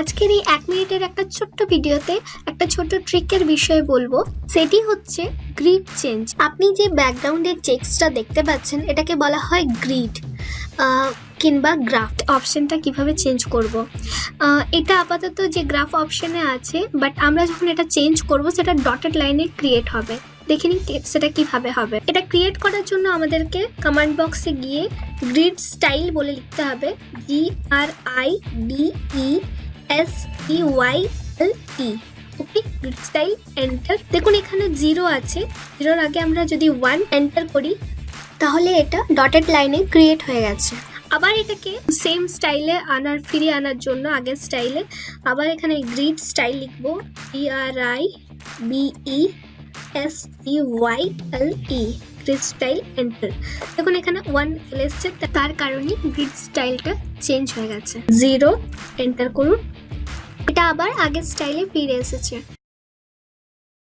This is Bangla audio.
আজকের এই এক মিনিটের একটা ছোট্ট ভিডিওতে একটা ছোট ট্রিকের বিষয়ে বলব। সেটি হচ্ছে গ্রিড চেঞ্জ আপনি যে ব্যাকগ্রাউন্ডের চেক্সটা দেখতে পাচ্ছেন, এটাকে বলা হয় গ্রিড কিংবা গ্রাফ অপশানটা কীভাবে চেঞ্জ করব? এটা আপাতত যে গ্রাফ অপশানে আছে বাট আমরা যখন এটা চেঞ্জ করব, সেটা ডটেড লাইনে ক্রিয়েট হবে। দেখে নিন সেটা কীভাবে হবে। এটা ক্রিয়েট করার জন্য আমাদেরকে কমান্ড বক্সে গিয়ে গ্রিড স্টাইল বলে লিখতে হবে। G R I D E S E Y L E okay grid style enter দেখুন, এখানে জিরো আছে। জিরোর আগে আমরা যদি ওয়ান এন্টার করি, তাহলে এটা ডটেড লাইনে ক্রিয়েট হয়ে গেছে। আবার এটাকে সেম স্টাইলে আনার, ফিরিয়ে আনার জন্য আগের স্টাইলে আবার এখানে গ্রিড স্টাইল লিখব। E R I B E S E Y L E grid style enter দেখুন, এখানে ওয়ান চলে এসছে তার কারণে গ্রিড স্টাইলটা চেঞ্জ হয়ে গেছে। জিরো এন্টার করুন। এটা আবার আগের স্টাইলে ফিরে এসেছে।